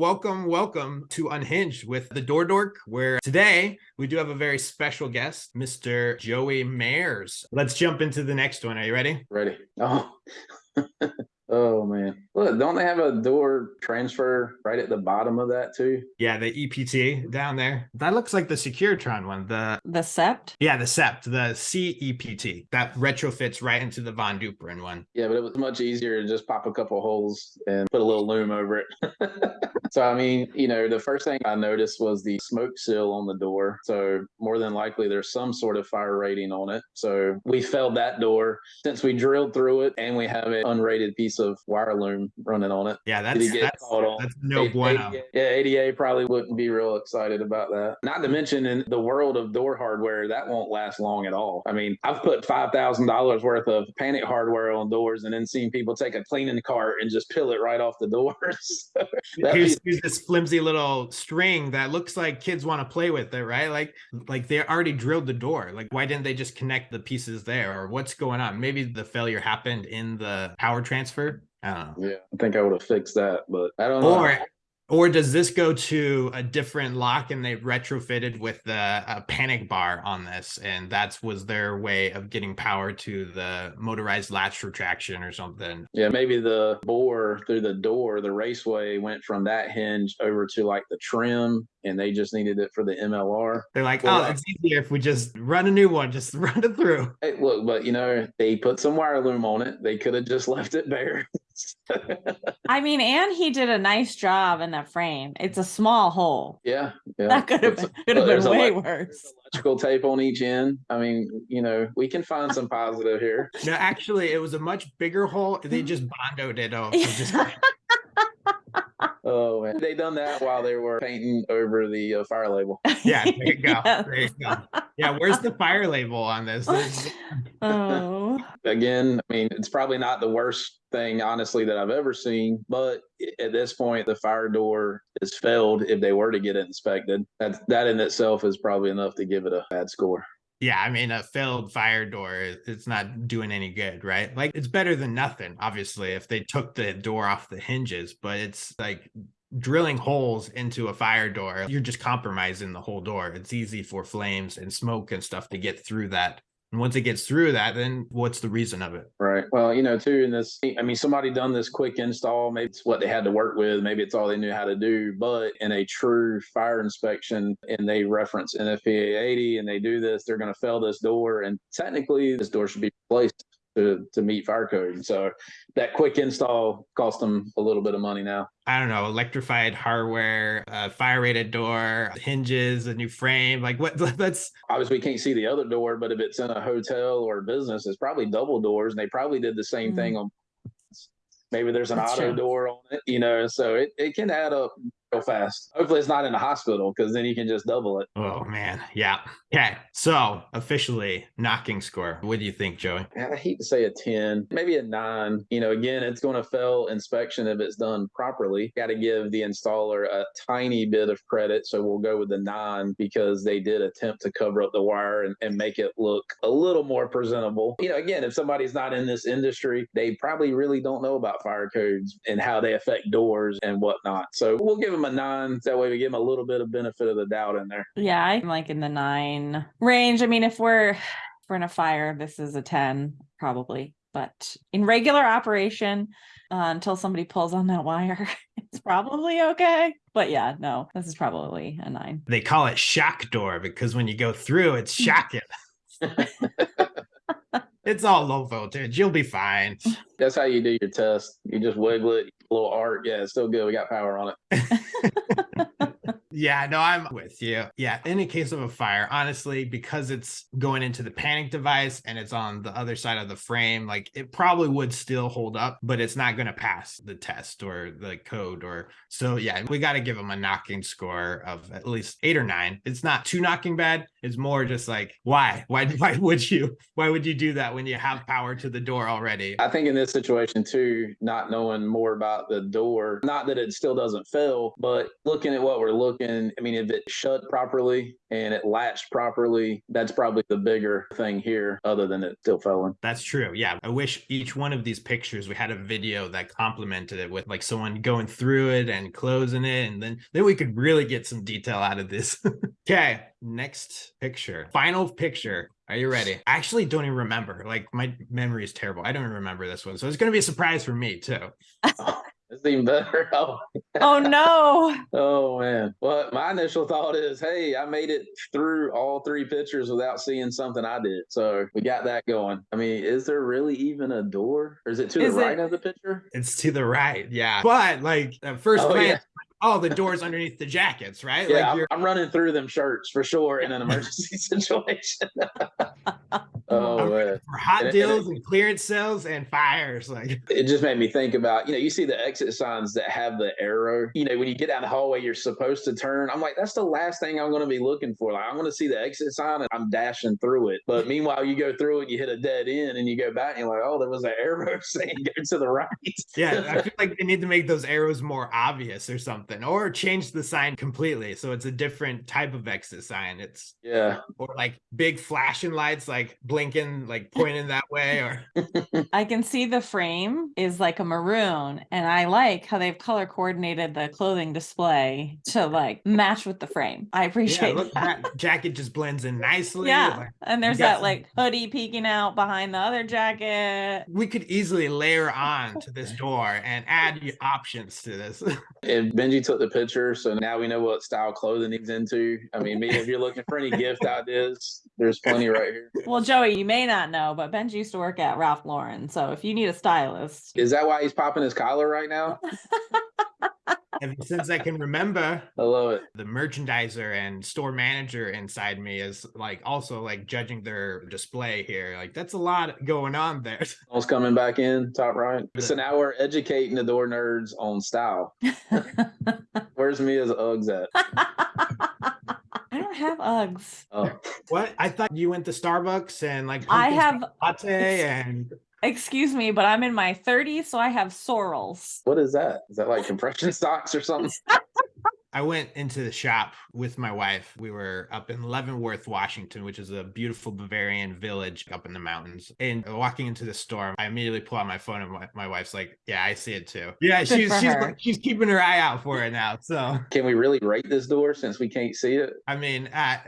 Welcome, welcome to Unhinged with the Door Dork, where today we do have a very special guest, Mr. Joey Mayers. Let's jump into the next one. Are you ready? Ready. Oh. oh man. Look, don't they have a door transfer right at the bottom of that too? Yeah, the EPT down there. That looks like the Securitron one. The The sept? yeah, the SEPT, the CEPT. That retrofits right into the Von Duprin one. Yeah, but it was much easier to just pop a couple holes and put a little loom over it. so I mean, you know, the first thing I noticed was the smoke seal on the door. So more than likely there's some sort of fire rating on it. So we failed that door since we drilled through it and we have an unrated piece of wire loom running on it. Yeah, that's that's, that's no A- bueno. ADA yeah, ADA probably wouldn't be real excited about that. Not to mention in the world of door hardware, that won't last long at all. I mean, I've put five thousand dollars worth of panic hardware on doors and then seen people take a cleaning cart and just peel it right off the doors. Here's, here's this flimsy little string that looks like kids want to play with it, right? Like, like they already drilled the door. Like, why didn't they just connect the pieces there, or what's going on? Maybe the failure happened in the power transfer. I know. yeah, I think I would have fixed that, but I don't know. Or, or does this go to a different lock and they retrofitted with the uh, panic bar on this, and that was their way of getting power to the motorized latch retraction or something? yeah, maybe the bore through the door, the raceway went from that hinge over to like the trim, and they just needed it for the MLR. They're like, Well, oh, it's easier if we just run a new one, just run it through. Hey, look, but you know, they put some wire loom on it. They could have just left it bare. I mean, and he did a nice job in that frame. It's a small hole. yeah, yeah. That could have It's- been, could have been a way lot- worse. electrical tape on each end. I mean, you know, we can find some positive here. No, actually, it was a much bigger hole. They just bondoed it off. They Oh man, they done that while they were painting over the uh, fire label. yeah, there you go. Yes. There you go. Yeah, where's the fire label on this? Oh, Again, I mean, it's probably not the worst thing, honestly, that I've ever seen. But at this point, the fire door is failed. If they were to get it inspected, that that in itself is probably enough to give it a bad score. Yeah, I mean, a failed fire door, it's not doing any good, right? Like, it's better than nothing, obviously, if they took the door off the hinges, but it's like drilling holes into a fire door. You're just compromising the whole door. It's easy for flames and smoke and stuff to get through that. And once it gets through that, then what's the reason of it? Right. Well, you know, too, in this, I mean, somebody done this quick install. Maybe it's what they had to work with. Maybe it's all they knew how to do. But in a true fire inspection, and they reference NFPA 80 and they do this, they're going to fail this door. And technically, this door should be replaced to, to meet fire code. So that quick install cost them a little bit of money now. I don't know, electrified hardware, uh, fire rated door, hinges, a new frame. Like, what? That's Obviously, we can't see the other door, but if it's in a hotel or a business, it's probably double doors. And they probably did the same thing on maybe there's an That's auto true. door on it, you know, so it, it can add up real fast. Hopefully, it's not in a hospital because then you can just double it. oh man, yeah. Okay, so officially knocking score. What do you think, Joey? I hate to say a 10, maybe a nine. You know, again, it's going to fail inspection if it's done properly. Got to give the installer a tiny bit of credit. So we'll go with the nine because they did attempt to cover up the wire and, and make it look a little more presentable. You know, again, if somebody's not in this industry, they probably really don't know about fire codes and how they affect doors and whatnot. So we'll give them a nine. That way we give them a little bit of benefit of the doubt in there. yeah, I'm like in the nine range. I mean, if we're if we're in a fire, this is a ten probably. But in regular operation, uh, until somebody pulls on that wire, it's probably okay. But yeah, no, this is probably a nine. They call it shock door because when you go through, it's shocking. it's all low voltage. You'll be fine. That's how you do your test. You just wiggle it, a little art. Yeah, it's still good. We got power on it. Yeah, no, I'm with you. Yeah, in a case of a fire, honestly, because it's going into the panic device and it's on the other side of the frame, like it probably would still hold up, but it's not going to pass the test or the code. Or so, yeah, we got to give them a knocking score of at least eight or nine. It's not too knocking bad. It's more just like, why? Why? Why would you? Why would you do that when you have power to the door already? I think in this situation too, not knowing more about the door, not that it still doesn't fail, but looking at what we're looking And I mean, if it shut properly and it latched properly, that's probably the bigger thing here, other than it still fell in. That's true. Yeah. I wish each one of these pictures we had a video that complemented it with like someone going through it and closing it. And then then we could really get some detail out of this. okay. Next picture. Final picture. Are you ready? I actually don't even remember. Like my memory is terrible. I don't even remember this one. So it's gonna be a surprise for me too. It's even better. Oh, Oh no. oh man. But my initial thought is, hey, I made it through all three pictures without seeing something I did. So we got that going. I mean, is there really even a door? Or is it to Is the it- right of the picture? It's to the right. Yeah. But like at first Oh, glance, yeah. oh, the door's underneath the jackets, right? Yeah, like I'm, you're I'm running through them shirts for sure in an emergency situation. oh I'm man. for hot And it- and it- deals and clearance sales and fires. Like it just made me think about you know you see the exit signs that have the arrow you know when you get down the hallway you're supposed to turn i'm like that's the last thing i'm going to be looking for like i'm going to see the exit sign and i'm dashing through it but meanwhile you go through it you hit a dead end and you go back and you're like oh there was an arrow saying go to the right yeah, I feel like they need to make those arrows more obvious or something, or change the sign completely so it's a different type of exit sign. It's yeah or like big flashing lights, like blinking, like pointing that way, or I can see the frame is like a maroon, and I like how they've color coordinated the clothing display to like match with the frame. I yeah, appreciate look, that. that jacket just blends in nicely. Yeah, like- and there's that some- like hoodie peeking out behind the other jacket. we could easily layer on to this door and add options to this. and benji took the picture so now we know what style clothing he's into. I mean me if you're looking for any gift ideas there's plenty right here. Well, Joey, you may not know, but Benji used to work at Ralph Lauren. So if you need a stylist, is that why he's popping his collar right now Ever since I can remember, i love it the merchandiser and store manager inside me is like also like judging their display here. Like that's a lot going on there. Almost coming back in, top right. So now we're educating the door nerds on style. Where's Mia's Uggs at? I don't have Uggs. Oh, What? I thought you went to Starbucks and like I have, latte and excuse me, but I'm in my 30s, so I have Sorels. what is that? Is that like compression socks or something? I went into the shop with my wife. We were up in Leavenworth, Washington, which is a beautiful Bavarian village up in the mountains. And walking into the store, I immediately pull out my phone, and my, my wife's like, "Yeah, I see it too." Yeah, Good she's she's her. she's keeping her eye out for it now. So Can we really rate this door since we can't see it? I mean, uh,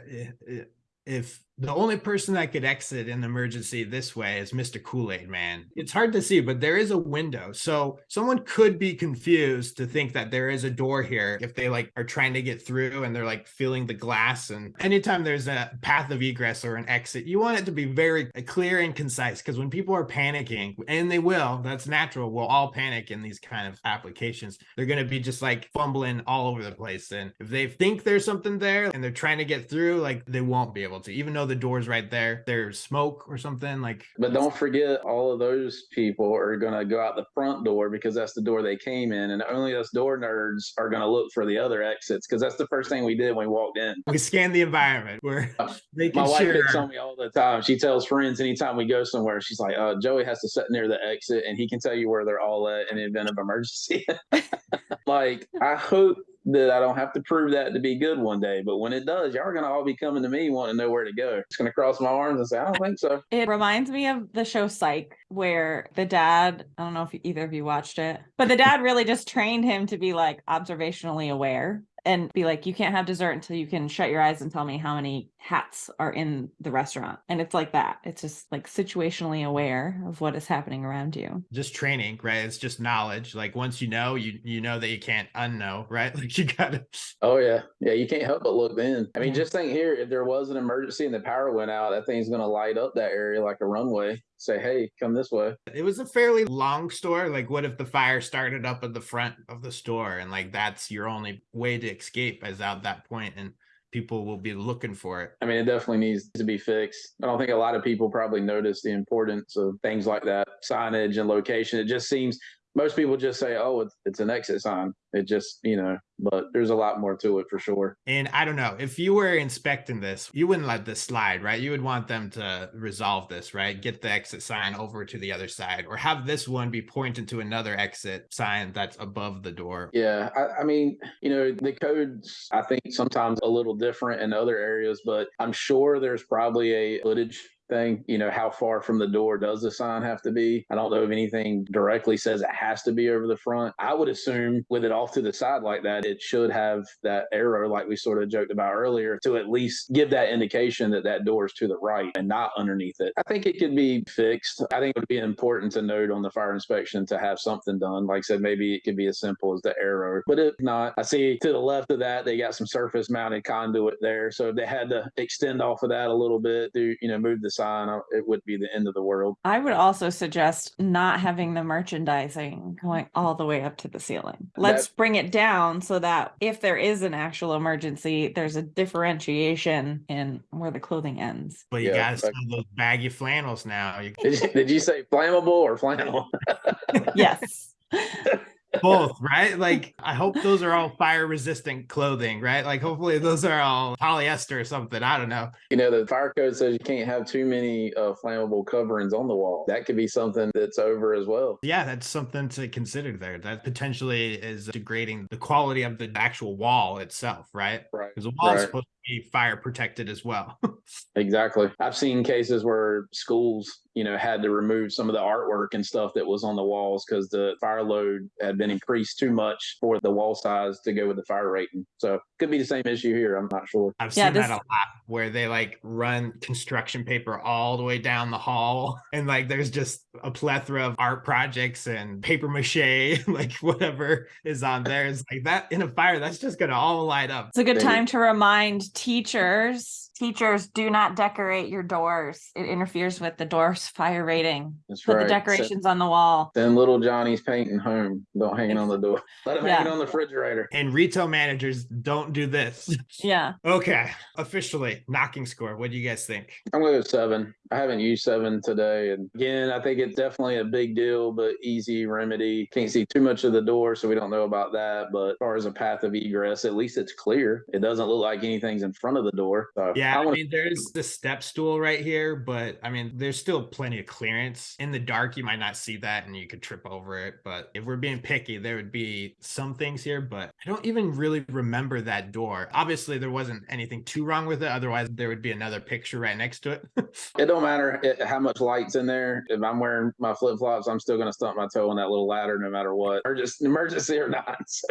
if the only person that could exit an emergency this way is Mr. Kool Aid Man, it's hard to see, but there is a window. So someone could be confused to think that there is a door here if they like are trying to get through and they're like feeling the glass. And anytime there's a path of egress or an exit, you want it to be very uh, clear and concise because when people are panicking, and they will, that's natural. We'll all panic in these kind of applications. They're going to be just like fumbling all over the place. And if they think there's something there and they're trying to get through, like they won't be able to, even though the door's right there, there's smoke or something like But don't forget, all of those people are going to go out the front door because that's the door they came in. And only us door nerds are going to look for the other exits because that's the first thing we did when we walked in. we scan the environment. We're making My wife sure. picks on me all the time. She tells friends anytime we go somewhere, she's like, uh, Joey has to sit near the exit and he can tell you where they're all at in the event of emergency. like, I hope that I don't have to prove that to be good one day. But when it does, y'all are going to all be coming to me wanting to know where to go. It's going to cross my arms and say, I don't think so. It reminds me of the show Psych, where the dad, I don't know if either of you watched it, but the dad really just trained him to be like observationally aware and be like, you can't have dessert until you can shut your eyes and tell me how many hats are in the restaurant. And it's like that. It's just like situationally aware of what is happening around you. just training, right? It's just knowledge. Like once you know, you you know that you can't unknow, right? Like you gotta Oh yeah, yeah. You can't help but look in I mean, Yeah. just think here: if there was an emergency and the power went out, that thing's going to light up that area like a runway. Say, hey, come this way. it was a fairly long store. Like, what if the fire started up at the front of the store and like that's your only way to escape is out that point and people will be looking for it. I mean, it definitely needs to be fixed. I don't think a lot of people probably notice the importance of things like that, signage and location. It just seems most people just say, "Oh, it's it's an exit sign." It just you know, but there's a lot more to it for sure. And I don't know if you were inspecting this, you wouldn't let this slide, right? You would want them to resolve this, right? Get the exit sign over to the other side, or have this one be pointed to another exit sign that's above the door. Yeah, I, I mean, you know, the codes I think sometimes a little different in other areas, but I'm sure there's probably a footage thing. You know, how far from the door does the sign have to be? I don't know if anything directly says it has to be over the front. I would assume with it off to the side like that, it should have that arrow, like we sort of joked about earlier, to at least give that indication that that door is to the right and not underneath it. I think it could be fixed. I think it would be important to note on the fire inspection to have something done. Like I said, maybe it could be as simple as the arrow, but if not, I see to the left of that, they got some surface mounted conduit there. So if they had to extend off of that a little bit to, you know, move the sign, uh, it would be the end of the world. I would also suggest not having the merchandising going all the way up to the ceiling. Let's That- bring it down so that if there is an actual emergency, there's a differentiation in where the clothing ends. But you Yeah, gotta like- sell those baggy flannels now. Did you, did you say flammable or flannel? Yes. both, right? Like I hope those are all fire resistant clothing, right? Like hopefully those are all polyester or something. I don't know. You know, the fire code says you can't have too many uh, flammable coverings on the wall. That could be something that's over as well. Yeah, that's something to consider there. That potentially is degrading the quality of the actual wall itself, right? Right. Because the wall is supposed to be fire protected as well. Exactly. I've seen cases where schools, you know, had to remove some of the artwork and stuff that was on the walls because the fire load had been increased too much for the wall size to go with the fire rating. So could be the same issue here. I'm not sure. I've Yeah, seen that a lot where they like run construction paper all the way down the hall and like there's just a plethora of art projects and paper mache, like whatever is on there. It's like that in a fire, that's just gonna all light up. It's a good time to remind teachers teachers do not decorate your doors. It interferes with the door's fire rating. That's Put right. the decorations on the wall. Then little Johnny's painting home. Don't hang it on the door. Let him hang it on the refrigerator. And retail managers don't do this. Yeah. Okay, officially knocking score. What do you guys think? I'm going to go seven. I haven't used seven today. And again, I think it's definitely a big deal, but easy remedy. Can't see too much of the door, so we don't know about that. But as far as a path of egress, at least it's clear. It doesn't look like anything's in front of the door. So Yeah, I I mean, there's the step stool right here, but I mean, there's still plenty of clearance. In the dark, you might not see that and you could trip over it. But if we're being picky, there would be some things here, but I don't even really remember that door. Obviously, there wasn't anything too wrong with it. Otherwise, there would be another picture right next to it. It don't matter how much light's in there. If I'm wearing my flip flops, I'm still going to stump my toe on that little ladder no matter what, or just emergency or not. So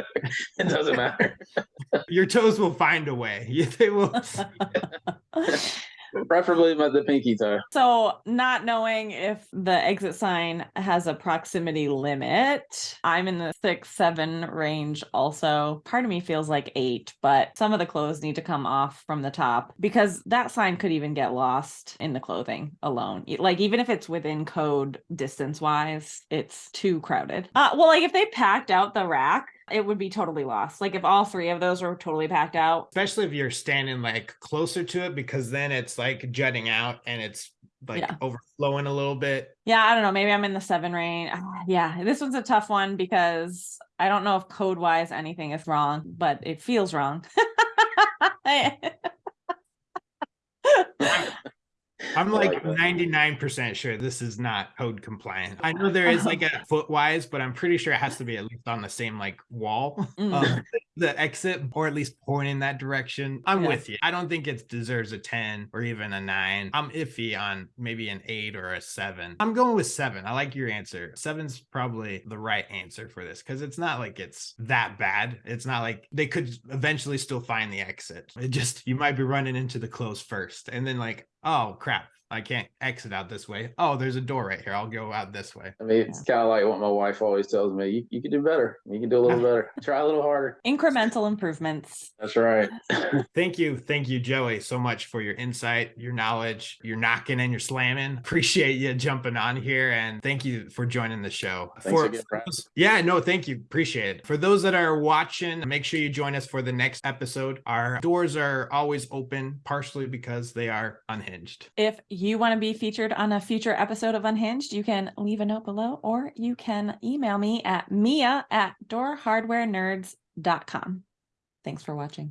it doesn't matter. Your toes will find a way. They will. Preferably my the pinky toe. So, not knowing if the exit sign has a proximity limit, I'm in the six, seven range also. Part of me feels like eight, but some of the clothes need to come off from the top because that sign could even get lost in the clothing alone. Like, even if it's within code distance wise, it's too crowded. Uh, well, like if they packed out the rack, it would be totally lost. Like, if all three of those were totally packed out, Especially if you're standing like closer to it, because then it's like jutting out and it's like Yeah. overflowing a little bit. Yeah, I don't know. Maybe I'm in the seven range. Ah, Yeah, this one's a tough one because I don't know if code wise anything is wrong, but it feels wrong. I'm like like 99% sure this is not code compliant. I know there is like a foot wise, but I'm pretty sure it has to be at least on the same like wall Mm. of the exit or at least point in that direction. I'm Yeah. with you. I don't think it deserves a 10 or even a 9. I'm iffy on maybe an 8 or a 7. I'm going with 7. I like your answer. 7's probably the right answer for this cuz it's not like it's that bad. It's not like they could eventually still find the exit. It just you might be running into the close first and then like, oh crap, I can't exit out this way. Oh, there's a door right here. I'll go out this way. I mean, it's kind of like what my wife always tells me. You, you can do better. You can do a little better. Try a little harder. Incremental improvements. That's right. Thank you. Thank you, Joey, so much for your insight, your knowledge, your knocking and your slamming. Appreciate you jumping on here and thank you for joining the show. Thanks for, again, for those- yeah, no, thank you. Appreciate it. For those that are watching, make sure you join us for the next episode. Our doors are always open, partially because they are unhinged. If you want to be featured on a future episode of Unhinged, you can leave a note below or you can email me at mia at doorhardwarenerds.com. Thanks for watching.